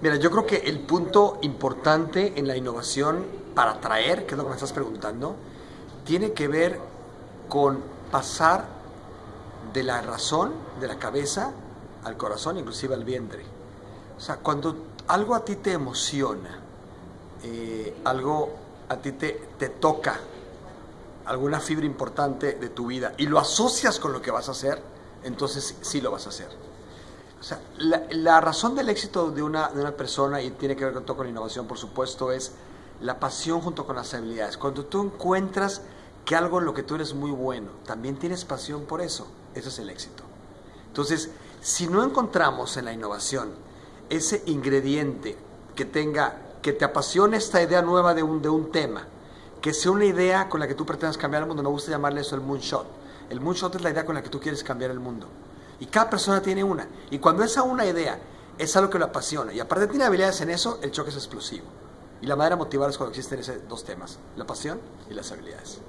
Mira, yo creo que el punto importante en la innovación para atraer, que es lo que me estás preguntando, tiene que ver con pasar de la razón, de la cabeza, al corazón, inclusive al vientre. O sea, cuando algo a ti te emociona, eh, algo a ti te, te toca, alguna fibra importante de tu vida, y lo asocias con lo que vas a hacer, entonces sí lo vas a hacer. O sea, la, razón del éxito de una, de una persona, y tiene que ver con todo con innovación, por supuesto, es la pasión junto con las habilidades. Cuando tú encuentras que algo en lo que tú eres muy bueno, también tienes pasión por eso, eso es el éxito. Entonces, si no encontramos en la innovación ese ingrediente que tenga, que te apasione esta idea nueva de un, de un tema, que sea una idea con la que tú pretendas cambiar el mundo, me gusta llamarle eso el moonshot. El moonshot es la idea con la que tú quieres cambiar el mundo. Y cada persona tiene una. Y cuando esa una idea es algo que lo apasiona y aparte tiene habilidades en eso, el choque es explosivo. Y la manera de motivar es cuando existen esos dos temas, la pasión y las habilidades.